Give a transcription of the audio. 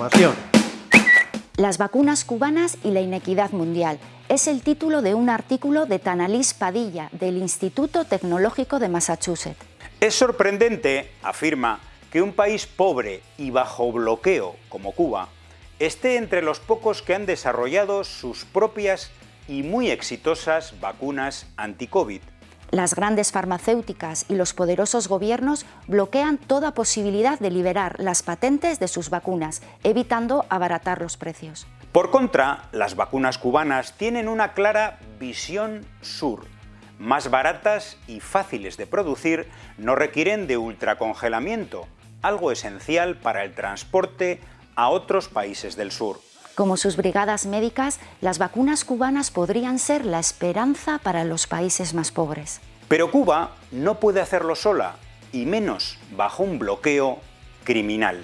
información. Las vacunas cubanas y la inequidad mundial es el título de un artículo de Tanalis Padilla, del Instituto Tecnológico de Massachusetts. Es sorprendente, afirma, que un país pobre y bajo bloqueo como Cuba esté entre los pocos que han desarrollado sus propias y muy exitosas vacunas anti-COVID. Las grandes farmacéuticas y los poderosos gobiernos bloquean toda posibilidad de liberar las patentes de sus vacunas, evitando abaratar los precios. Por contra, las vacunas cubanas tienen una clara visión sur. Más baratas y fáciles de producir, no requieren de ultracongelamiento, algo esencial para el transporte a otros países del sur. Como sus brigadas médicas, las vacunas cubanas podrían ser la esperanza para los países más pobres. Pero Cuba no puede hacerlo sola, y menos bajo un bloqueo criminal.